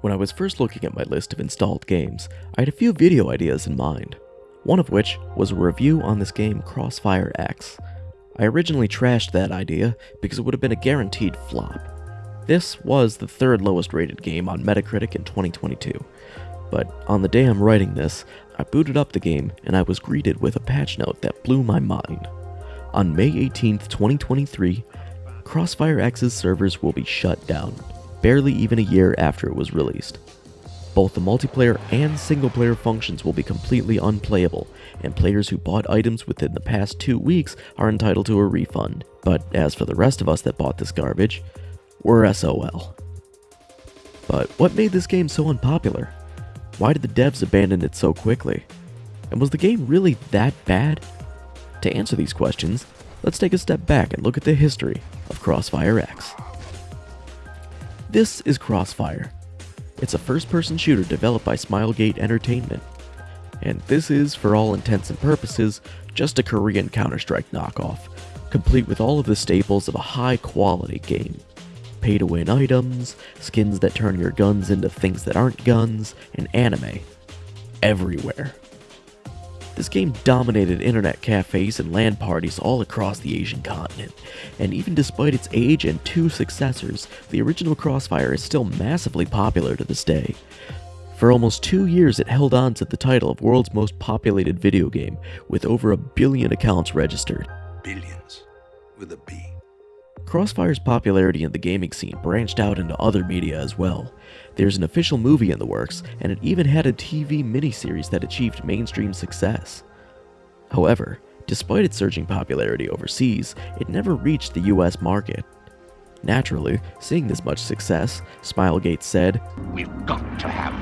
When I was first looking at my list of installed games, I had a few video ideas in mind. One of which was a review on this game Crossfire X. I originally trashed that idea because it would have been a guaranteed flop. This was the third lowest rated game on Metacritic in 2022. But on the day I'm writing this, I booted up the game and I was greeted with a patch note that blew my mind. On May 18th, 2023, Crossfire X's servers will be shut down, barely even a year after it was released. Both the multiplayer and single player functions will be completely unplayable, and players who bought items within the past two weeks are entitled to a refund. But as for the rest of us that bought this garbage, we're SOL. But what made this game so unpopular? Why did the devs abandon it so quickly? And was the game really that bad? To answer these questions, let's take a step back and look at the history of Crossfire X. This is Crossfire. It's a first person shooter developed by Smilegate Entertainment. And this is, for all intents and purposes, just a Korean Counter Strike knockoff, complete with all of the staples of a high quality game pay to win items, skins that turn your guns into things that aren't guns, and anime. Everywhere. This game dominated internet cafes and LAN parties all across the Asian continent, and even despite its age and two successors, the original Crossfire is still massively popular to this day. For almost two years, it held on to the title of world's most populated video game, with over a billion accounts registered. Billions. With a B. Crossfire's popularity in the gaming scene branched out into other media as well. There's an official movie in the works, and it even had a TV miniseries that achieved mainstream success. However, despite its surging popularity overseas, it never reached the US market. Naturally, seeing this much success, Smilegate said, We've got to have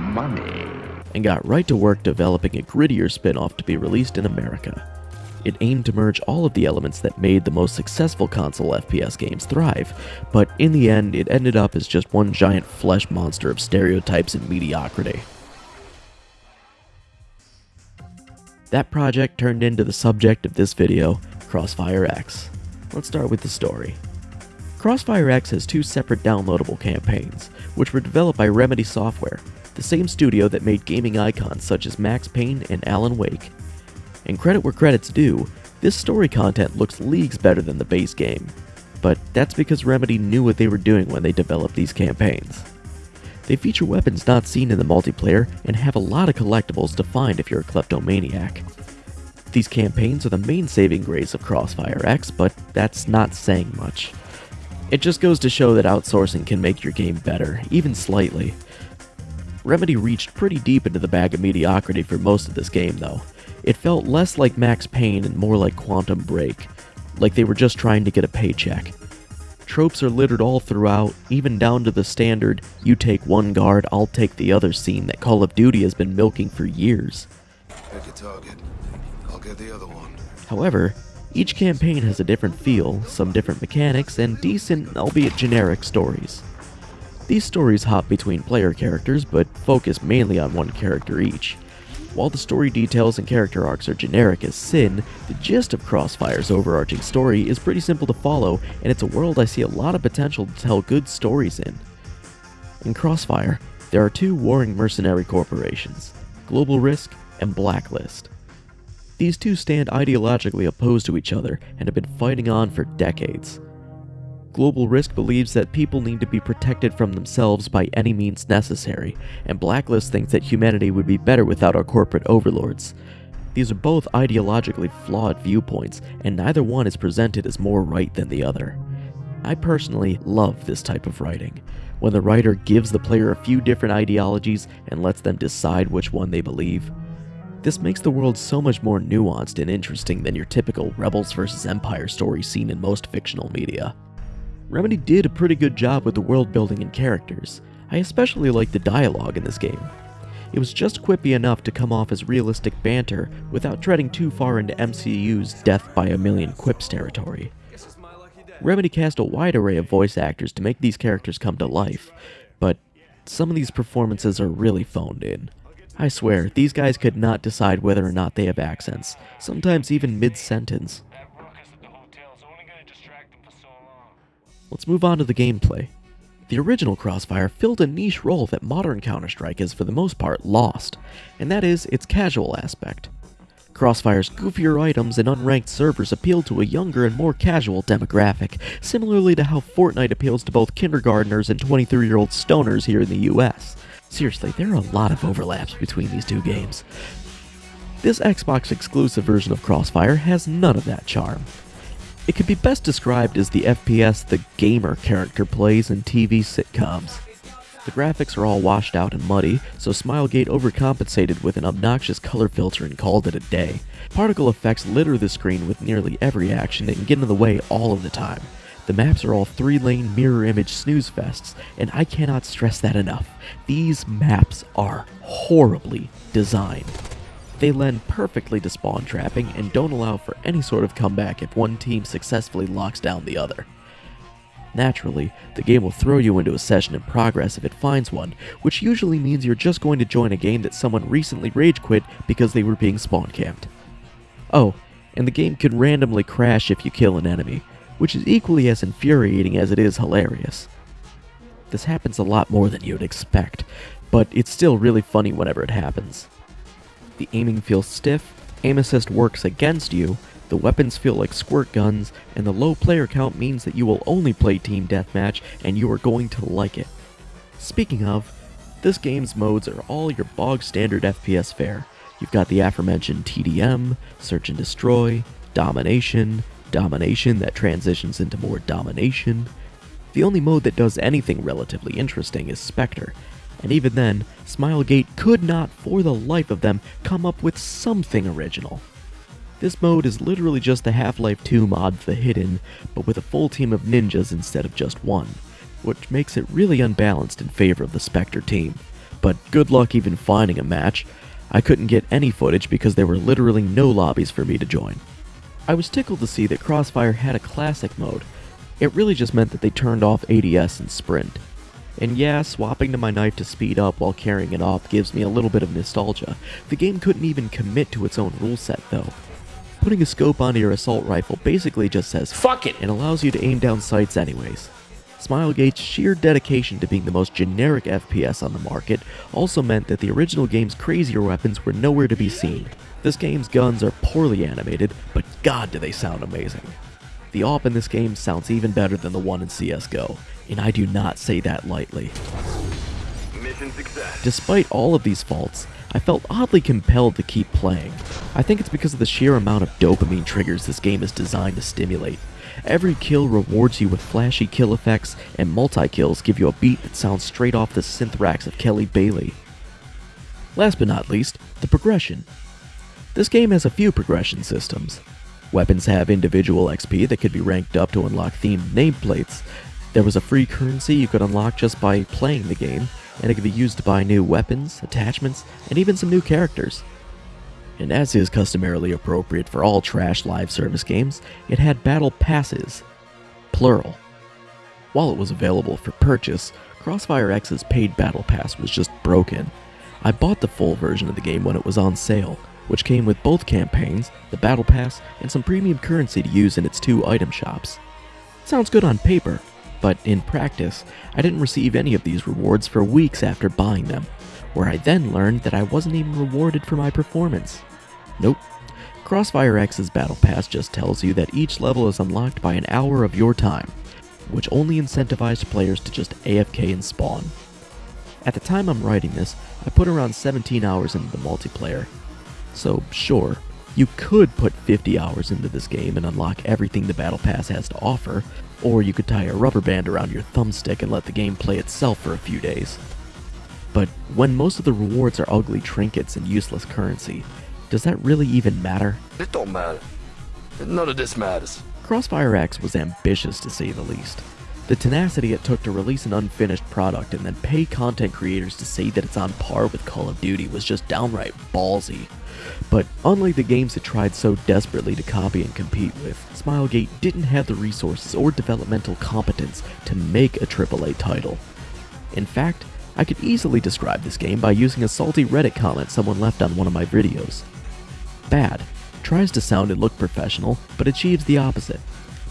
money. and got right to work developing a grittier spin off to be released in America. It aimed to merge all of the elements that made the most successful console FPS games thrive, but in the end, it ended up as just one giant flesh monster of stereotypes and mediocrity. That project turned into the subject of this video, Crossfire X. Let's start with the story. Crossfire X has two separate downloadable campaigns, which were developed by Remedy Software, the same studio that made gaming icons such as Max Payne and Alan Wake. And credit where credit's due, this story content looks leagues better than the base game. But that's because Remedy knew what they were doing when they developed these campaigns. They feature weapons not seen in the multiplayer and have a lot of collectibles to find if you're a kleptomaniac. These campaigns are the main saving grace of Crossfire X, but that's not saying much. It just goes to show that outsourcing can make your game better, even slightly. Remedy reached pretty deep into the bag of mediocrity for most of this game, though. It felt less like Max Payne and more like Quantum Break, like they were just trying to get a paycheck. Tropes are littered all throughout, even down to the standard you take one guard, I'll take the other scene that Call of Duty has been milking for years. Pick a target. I'll get the other one. However, each campaign has a different feel, some different mechanics, and decent, albeit generic, stories. These stories hop between player characters, but focus mainly on one character each. While the story details and character arcs are generic as sin, the gist of Crossfire's overarching story is pretty simple to follow, and it's a world I see a lot of potential to tell good stories in. In Crossfire, there are two warring mercenary corporations Global Risk and Blacklist. These two stand ideologically opposed to each other and have been fighting on for decades. Global Risk believes that people need to be protected from themselves by any means necessary, and Blacklist thinks that humanity would be better without our corporate overlords. These are both ideologically flawed viewpoints, and neither one is presented as more right than the other. I personally love this type of writing, when the writer gives the player a few different ideologies and lets them decide which one they believe. This makes the world so much more nuanced and interesting than your typical Rebels vs. Empire story seen in most fictional media. Remedy did a pretty good job with the world building and characters. I especially like the dialogue in this game. It was just quippy enough to come off as realistic banter without treading too far into MCU's death by a million quips territory. Remedy cast a wide array of voice actors to make these characters come to life, but some of these performances are really phoned in. I swear, these guys could not decide whether or not they have accents, sometimes even mid Let's move on to the gameplay. The original Crossfire filled a niche role that modern Counter-Strike has for the most part lost, and that is its casual aspect. Crossfire's goofier items and unranked servers appeal to a younger and more casual demographic, similarly to how Fortnite appeals to both kindergarteners and 23-year-old stoners here in the US. Seriously, there are a lot of overlaps between these two games. This Xbox exclusive version of Crossfire has none of that charm. It can be best described as the FPS the gamer character plays in TV sitcoms. The graphics are all washed out and muddy, so Smilegate overcompensated with an obnoxious color filter and called it a day. Particle effects litter the screen with nearly every action and get in the way all of the time. The maps are all three-lane mirror image snooze fests, and I cannot stress that enough. These maps are horribly designed. They lend perfectly to spawn trapping and don't allow for any sort of comeback if one team successfully locks down the other. Naturally, the game will throw you into a session in progress if it finds one, which usually means you're just going to join a game that someone recently rage quit because they were being spawn camped. Oh, and the game can randomly crash if you kill an enemy, which is equally as infuriating as it is hilarious. This happens a lot more than you'd expect, but it's still really funny whenever it happens. The aiming feels stiff, aim assist works against you, the weapons feel like squirt guns, and the low player count means that you will only play Team Deathmatch and you are going to like it. Speaking of, this game's modes are all your bog standard FPS fare. You've got the aforementioned TDM, Search and Destroy, Domination, Domination that transitions into more Domination. The only mode that does anything relatively interesting is Spectre, and even then, Smilegate could not, for the life of them, come up with something original. This mode is literally just the Half-Life 2 mod The Hidden, but with a full team of ninjas instead of just one, which makes it really unbalanced in favor of the Spectre team. But good luck even finding a match. I couldn't get any footage because there were literally no lobbies for me to join. I was tickled to see that Crossfire had a classic mode. It really just meant that they turned off ADS and Sprint. And yeah, swapping to my knife to speed up while carrying it off gives me a little bit of nostalgia. The game couldn't even commit to its own rule set though. Putting a scope onto your assault rifle basically just says Fuck it! and allows you to aim down sights anyways. Smilegate's sheer dedication to being the most generic FPS on the market also meant that the original game's crazier weapons were nowhere to be seen. This game's guns are poorly animated, but god do they sound amazing. The AWP in this game sounds even better than the one in CSGO, and I do not say that lightly. Despite all of these faults, I felt oddly compelled to keep playing. I think it's because of the sheer amount of dopamine triggers this game is designed to stimulate. Every kill rewards you with flashy kill effects, and multi-kills give you a beat that sounds straight off the synth racks of Kelly Bailey. Last but not least, the progression. This game has a few progression systems. Weapons have individual XP that could be ranked up to unlock themed nameplates. There was a free currency you could unlock just by playing the game, and it could be used to buy new weapons, attachments, and even some new characters. And as is customarily appropriate for all trash live service games, it had battle passes. Plural. While it was available for purchase, Crossfire X's paid battle pass was just broken. I bought the full version of the game when it was on sale, which came with both campaigns, the battle pass, and some premium currency to use in its two item shops. Sounds good on paper, but in practice, I didn't receive any of these rewards for weeks after buying them, where I then learned that I wasn't even rewarded for my performance. Nope. Crossfire X's Battle Pass just tells you that each level is unlocked by an hour of your time, which only incentivized players to just AFK and spawn. At the time I'm writing this, I put around 17 hours into the multiplayer. So, sure, you could put 50 hours into this game and unlock everything the Battle Pass has to offer, or you could tie a rubber band around your thumbstick and let the game play itself for a few days. But when most of the rewards are ugly trinkets and useless currency, does that really even matter? It don't matter. None of this matters. Crossfire X was ambitious to say the least. The tenacity it took to release an unfinished product and then pay content creators to say that it's on par with Call of Duty was just downright ballsy. But unlike the games it tried so desperately to copy and compete with, Smilegate didn't have the resources or developmental competence to make a AAA title. In fact, I could easily describe this game by using a salty Reddit comment someone left on one of my videos. Bad. Tries to sound and look professional, but achieves the opposite.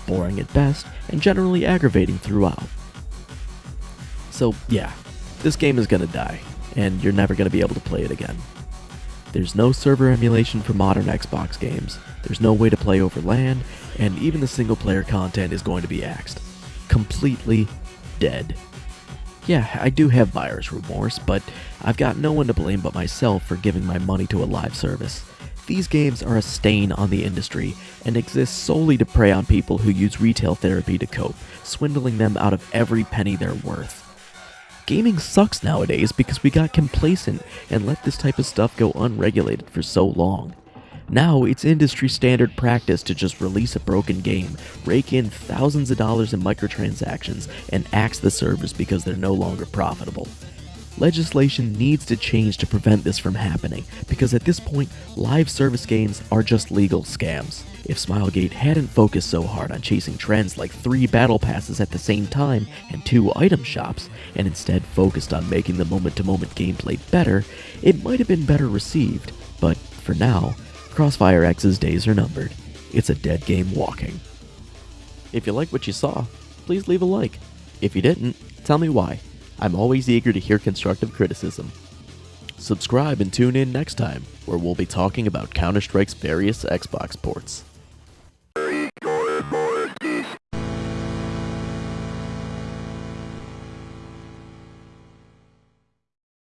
Boring at best, and generally aggravating throughout. So, yeah, this game is gonna die, and you're never gonna be able to play it again. There's no server emulation for modern Xbox games, there's no way to play over LAN, and even the single player content is going to be axed. Completely dead. Yeah, I do have buyer's remorse, but I've got no one to blame but myself for giving my money to a live service. These games are a stain on the industry and exist solely to prey on people who use retail therapy to cope, swindling them out of every penny they're worth. Gaming sucks nowadays because we got complacent and let this type of stuff go unregulated for so long. Now it's industry standard practice to just release a broken game, rake in thousands of dollars in microtransactions, and axe the servers because they're no longer profitable. Legislation needs to change to prevent this from happening, because at this point, live service games are just legal scams. If Smilegate hadn't focused so hard on chasing trends like three battle passes at the same time and two item shops, and instead focused on making the moment to moment gameplay better, it might have been better received. But for now, Crossfire X's days are numbered. It's a dead game walking. If you like what you saw, please leave a like. If you didn't, tell me why. I'm always eager to hear constructive criticism. Subscribe and tune in next time, where we'll be talking about Counter Strike's various Xbox ports.